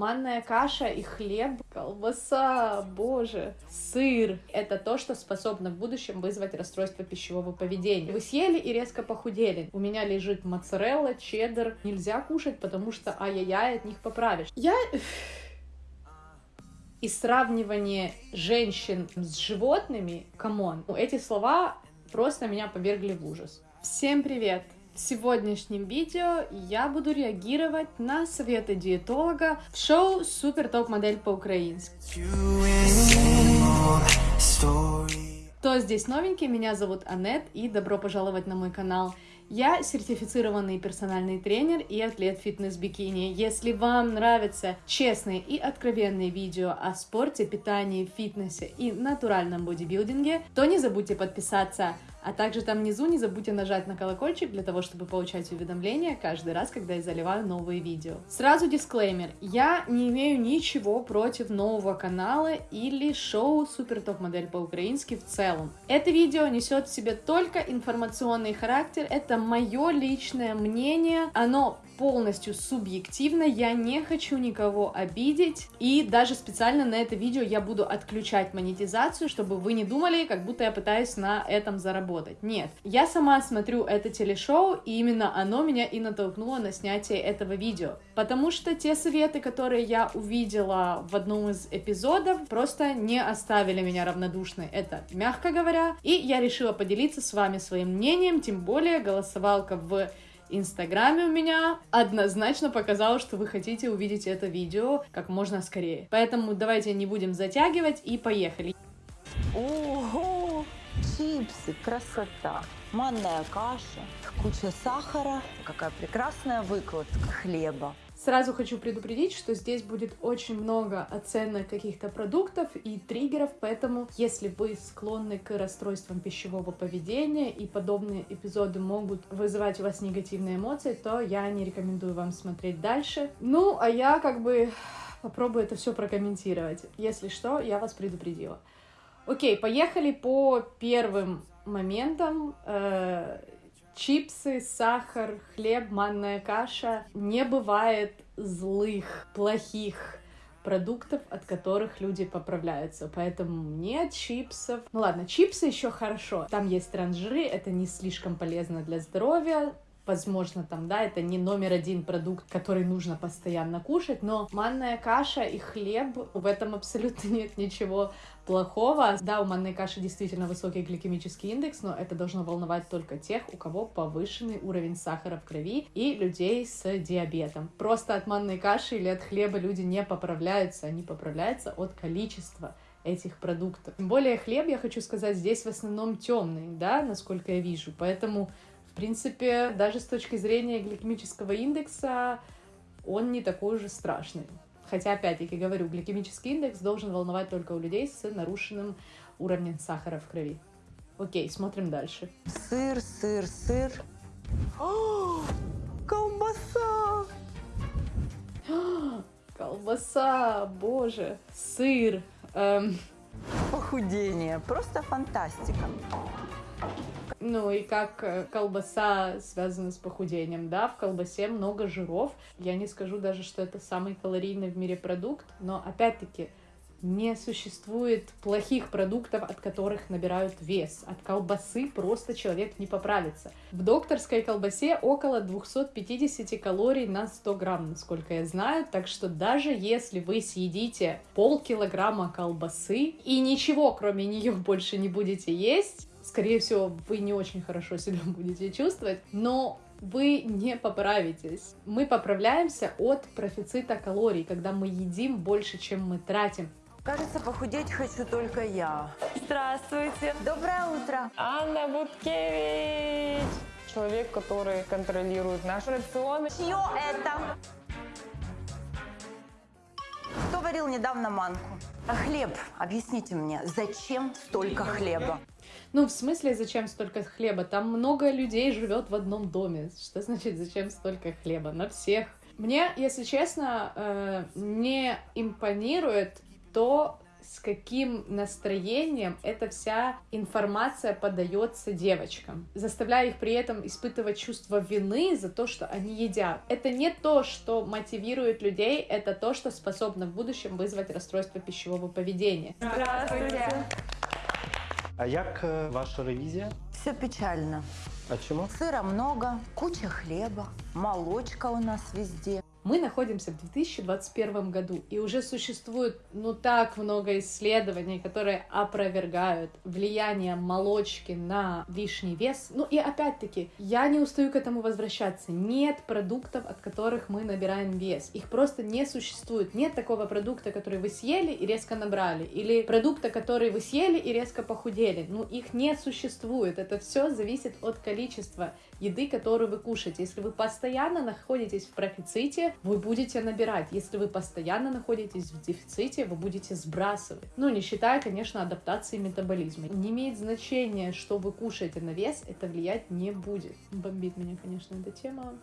Манная каша и хлеб, колбаса, боже, сыр — это то, что способно в будущем вызвать расстройство пищевого поведения. Вы съели и резко похудели. У меня лежит моцарелла, чеддер. Нельзя кушать, потому что ай-яй-яй, от них поправишь. Я и сравнивание женщин с животными, come on, эти слова просто меня повергли в ужас. Всем привет! В сегодняшнем видео я буду реагировать на советы диетолога в шоу «Супер топ-модель по-украински». Кто здесь новенький? Меня зовут Анет, и добро пожаловать на мой канал. Я сертифицированный персональный тренер и атлет фитнес-бикини. Если вам нравятся честные и откровенные видео о спорте, питании, фитнесе и натуральном бодибилдинге, то не забудьте подписаться а также там внизу не забудьте нажать на колокольчик для того, чтобы получать уведомления каждый раз, когда я заливаю новые видео. Сразу дисклеймер. Я не имею ничего против нового канала или шоу Супер Топ Модель по-украински в целом. Это видео несет в себе только информационный характер, это мое личное мнение, оно полностью субъективно, я не хочу никого обидеть, и даже специально на это видео я буду отключать монетизацию, чтобы вы не думали, как будто я пытаюсь на этом заработать. Нет, я сама смотрю это телешоу, и именно оно меня и натолкнуло на снятие этого видео, потому что те советы, которые я увидела в одном из эпизодов, просто не оставили меня равнодушной, это мягко говоря, и я решила поделиться с вами своим мнением, тем более голосовалка в Инстаграме у меня однозначно показало, что вы хотите увидеть это видео как можно скорее. Поэтому давайте не будем затягивать и поехали. Ого! Чипсы, красота! Манная каша, куча сахара, какая прекрасная выкладка хлеба. Сразу хочу предупредить, что здесь будет очень много оценок каких-то продуктов и триггеров, поэтому если вы склонны к расстройствам пищевого поведения и подобные эпизоды могут вызывать у вас негативные эмоции, то я не рекомендую вам смотреть дальше. Ну, а я как бы попробую это все прокомментировать. Если что, я вас предупредила. Окей, поехали по первым моментам. Чипсы, сахар, хлеб, манная каша. Не бывает злых, плохих продуктов, от которых люди поправляются. Поэтому нет чипсов. Ну ладно, чипсы еще хорошо. Там есть транжиры, это не слишком полезно для здоровья возможно, там, да, это не номер один продукт, который нужно постоянно кушать, но манная каша и хлеб, в этом абсолютно нет ничего плохого. Да, у манной каши действительно высокий гликемический индекс, но это должно волновать только тех, у кого повышенный уровень сахара в крови и людей с диабетом. Просто от манной каши или от хлеба люди не поправляются, они поправляются от количества этих продуктов. Тем более хлеб, я хочу сказать, здесь в основном темный, да, насколько я вижу, поэтому принципе, даже с точки зрения гликемического индекса, он не такой уже страшный. Хотя, опять-таки говорю, гликемический индекс должен волновать только у людей с нарушенным уровнем сахара в крови. Окей, смотрим дальше. Сыр, сыр, сыр. О, колбаса! колбаса, боже, сыр. Эм... Похудение, просто фантастика. Ну и как э, колбаса связана с похудением, да, в колбасе много жиров. Я не скажу даже, что это самый калорийный в мире продукт, но опять-таки не существует плохих продуктов, от которых набирают вес. От колбасы просто человек не поправится. В докторской колбасе около 250 калорий на 100 грамм, насколько я знаю. Так что даже если вы съедите полкилограмма колбасы и ничего кроме нее больше не будете есть, скорее всего, вы не очень хорошо себя будете чувствовать, но вы не поправитесь. Мы поправляемся от профицита калорий, когда мы едим больше, чем мы тратим. Кажется, похудеть хочу только я. Здравствуйте. Доброе утро. Анна Буткевич. Человек, который контролирует наш рацион. Чье это? Кто варил недавно манку? А хлеб, объясните мне, зачем столько хлеба? Ну, в смысле, зачем столько хлеба? Там много людей живет в одном доме. Что значит, зачем столько хлеба? На всех. Мне, если честно, э, не импонирует то, с каким настроением эта вся информация подается девочкам, заставляя их при этом испытывать чувство вины за то, что они едят. Это не то, что мотивирует людей, это то, что способно в будущем вызвать расстройство пищевого поведения. Здравствуйте. А як е, ваша ревізія? Все печально. А чому? Сыра много, куча хлеба, молочка у нас везде. Мы находимся в 2021 году, и уже существует, ну, так много исследований, которые опровергают влияние молочки на лишний вес. Ну, и опять-таки, я не устаю к этому возвращаться. Нет продуктов, от которых мы набираем вес. Их просто не существует. Нет такого продукта, который вы съели и резко набрали, или продукта, который вы съели и резко похудели. Ну, их не существует. Это все зависит от количества еды, которую вы кушаете. Если вы постоянно находитесь в профиците, вы будете набирать. Если вы постоянно находитесь в дефиците, вы будете сбрасывать. Ну, не считая, конечно, адаптации метаболизма. Не имеет значения, что вы кушаете на вес, это влиять не будет. Бомбит меня, конечно, эта тема.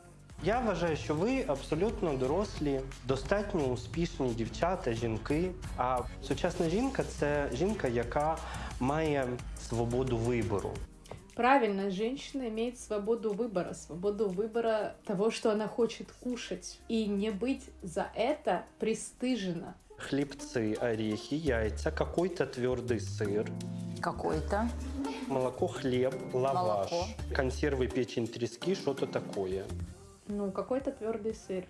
Я вважаю, що ви абсолютно дорослі, достатньо успішні дівчата, жінки. А сучасна жінка це жінка, яка має свободу вибору. Правильно, женщина имеет свободу выбора, свободу выбора того, что она хочет кушать, и не быть за это пристыжена. Хлібці, орехи, яйця, какой-то твердий сир, Какой-то. молоко, хліб, лаваш, Молоко. консерви, печень, трески, что-то такое. Ну, какой-то твердый сыр.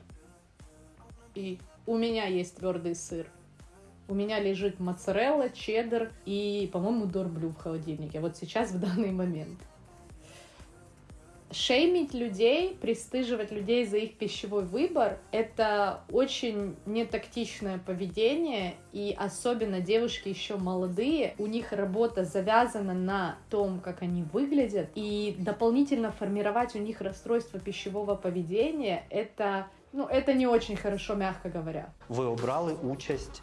И у меня есть твердый сыр. У меня лежит моцарелла, чеддер и, по-моему, дорблю в холодильнике. Вот сейчас, в данный момент. Шеймить людей, пристыживать людей за их пищевой выбор — это очень нетактичное поведение, и особенно девушки еще молодые, у них работа завязана на том, как они выглядят, и дополнительно формировать у них расстройство пищевого поведения — это, ну, это не очень хорошо, мягко говоря. Ви обрали участь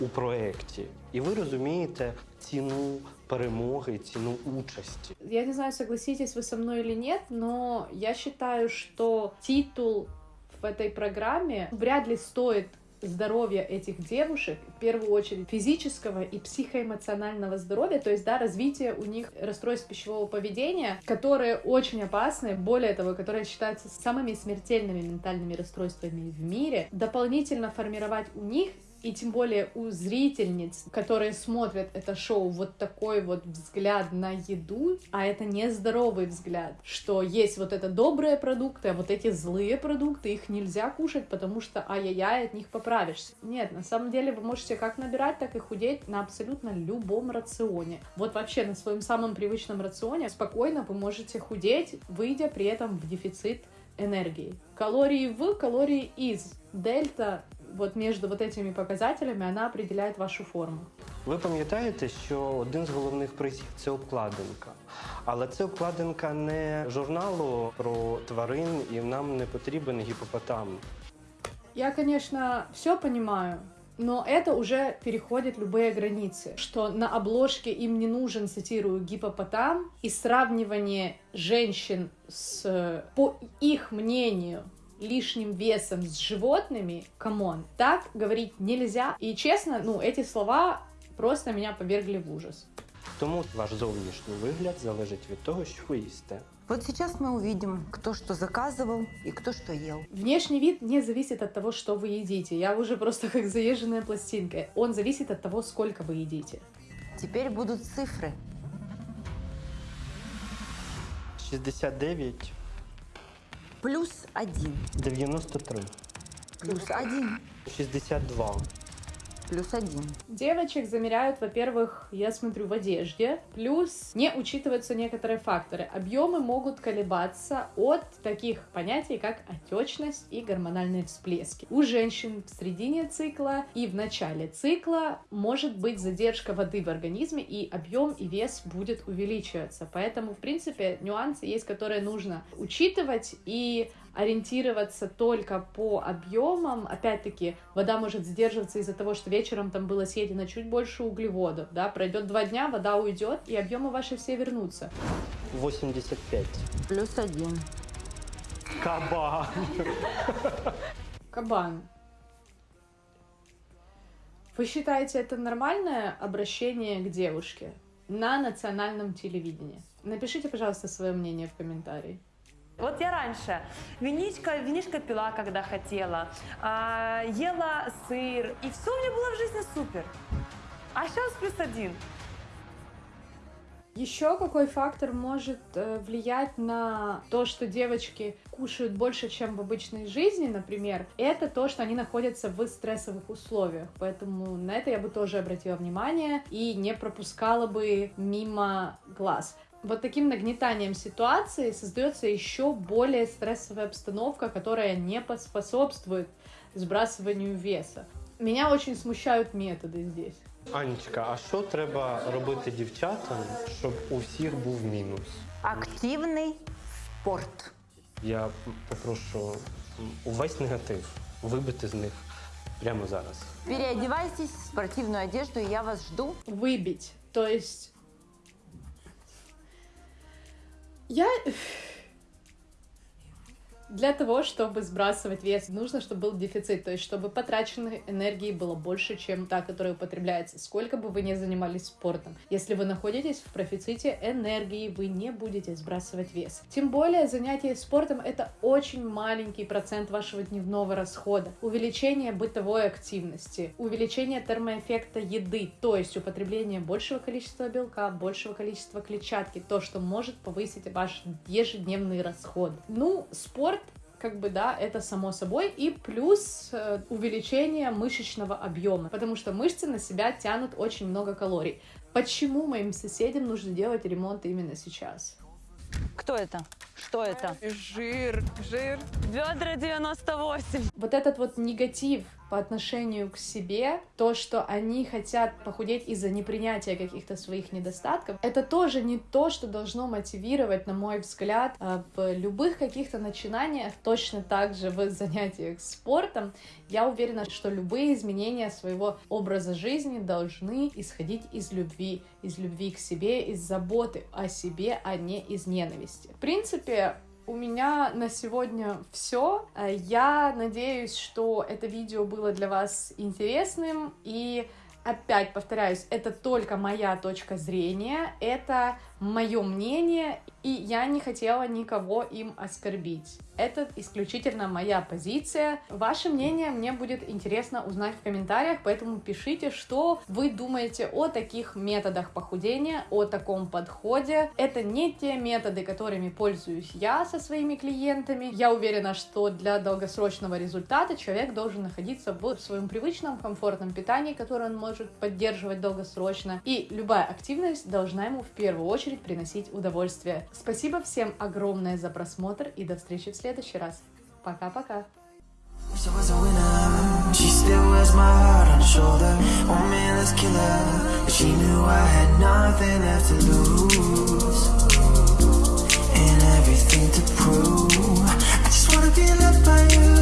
у проєкті, і ви розумієте ціну перемоги, ціну участі. Я не знаю, согласитесь вы со мной или нет, но я считаю, что титул в этой программе вряд ли стоит здоровья этих девушек, в первую очередь физического и психоэмоционального здоровья, то есть, да, развитие у них расстройств пищевого поведения, которые очень опасны, более того, которые считаются самыми смертельными ментальными расстройствами в мире, дополнительно формировать у них и тем более у зрительниц, которые смотрят это шоу, вот такой вот взгляд на еду, а это не здоровый взгляд, что есть вот это добрые продукты, а вот эти злые продукты, их нельзя кушать, потому что ай-яй-яй, от них поправишься. Нет, на самом деле вы можете как набирать, так и худеть на абсолютно любом рационе. Вот вообще на своем самом привычном рационе спокойно вы можете худеть, выйдя при этом в дефицит энергии. Калории в, калории из. Дельта вот между вот этими показателями, она определяет вашу форму. Ви пам'ятаєте, що один з головних призів це обкладинка. Але це обкладинка не журналу про тварин, і нам не потрібен гіпопотам. Я, конечно, все понимаю, но это уже переходит любые границы, что на обложке им не нужен, цитирую, гипопотам, и сравнивание женщин с, по их мнению, лишним весом с животными, камон, так говорить нельзя. И честно, ну, эти слова просто меня повергли в ужас. Тому ваш зовнішній вигляд залежить від того, що ви їсте. Вот сейчас мы увидим, кто что заказывал и кто что ел. Внешний вид не зависит от того, что вы едите. Я уже просто как заезженная пластинка. Он зависит от того, сколько вы едите. Теперь будут цифры. 69, Плюс один, 93, плюс один, 62, плюс один. Девочек замеряют, во-первых, я смотрю, в одежде, плюс не учитываются некоторые факторы. Объемы могут колебаться от таких понятий, как отечность и гормональные всплески. У женщин в середине цикла и в начале цикла может быть задержка воды в организме, и объем и вес будет увеличиваться. Поэтому, в принципе, нюансы есть, которые нужно учитывать и ориентироваться только по объемам. Опять-таки, вода может задерживаться из-за того, что вечером там было съедено чуть больше углеводов. Да? Пройдет два дня, вода уйдет, и объемы ваши все вернутся. 85. Плюс один. Кабан! Кабан. Вы считаете это нормальное обращение к девушке на национальном телевидении? Напишите, пожалуйста, свое мнение в комментарии. Вот я раньше винишко, винишко пила, когда хотела, а, ела сыр, и все у меня было в жизни супер. А сейчас плюс один. Еще какой фактор может э, влиять на то, что девочки кушают больше, чем в обычной жизни, например, это то, что они находятся в стрессовых условиях. Поэтому на это я бы тоже обратила внимание и не пропускала бы мимо глаз Вот таким нагнетанием ситуации создается еще более стрессовая обстановка, которая не поспособствует сбрасыванию веса. Меня очень смущают методы здесь. Анечка, а що треба робити дівчатам, щоб у всіх був мінус? Активный спорт. Я попрошу м, увесь негатив вибити з них прямо зараз. Переодевайтесь в спортивную одежду, и я вас жду. Выбить. То есть... Я... Для того, чтобы сбрасывать вес, нужно, чтобы был дефицит, то есть чтобы потраченной энергии было больше, чем та, которая употребляется. Сколько бы вы ни занимались спортом, если вы находитесь в профиците энергии, вы не будете сбрасывать вес. Тем более занятие спортом это очень маленький процент вашего дневного расхода. Увеличение бытовой активности, увеличение термоэффекта еды, то есть употребление большего количества белка, большего количества клетчатки, то, что может повысить ваш ежедневный расход. Ну, спорт как бы, да, это само собой, и плюс э, увеличение мышечного объема, потому что мышцы на себя тянут очень много калорий. Почему моим соседям нужно делать ремонт именно сейчас? Кто это? Что это? Жир, жир. Бедра 98. Вот этот вот негатив по отношению к себе, то, что они хотят похудеть из-за непринятия каких-то своих недостатков, это тоже не то, что должно мотивировать, на мой взгляд, э, в любых каких-то начинаниях, точно так же в занятиях спортом. Я уверена, что любые изменения своего образа жизни должны исходить из любви, из любви к себе, из заботы о себе, а не из ненависти. В принципе, у меня на сегодня все. Я надеюсь, что это видео было для вас интересным. И опять повторяюсь, это только моя точка зрения, это мое мнение, и я не хотела никого им оскорбить. Это исключительно моя позиция. Ваше мнение мне будет интересно узнать в комментариях, поэтому пишите, что вы думаете о таких методах похудения, о таком подходе. Это не те методы, которыми пользуюсь я со своими клиентами. Я уверена, что для долгосрочного результата человек должен находиться в своем привычном комфортном питании, которое он может поддерживать долгосрочно. И любая активность должна ему в первую очередь очередь приносить удовольствие. Спасибо всем огромное за просмотр и до встречи в следующий раз. Пока-пока. She was a winner. She still wears my heart on her shoulder. Oh man, that's killer. But she knew I had nothing left to lose. And everything to prove. I just wanna be loved by you.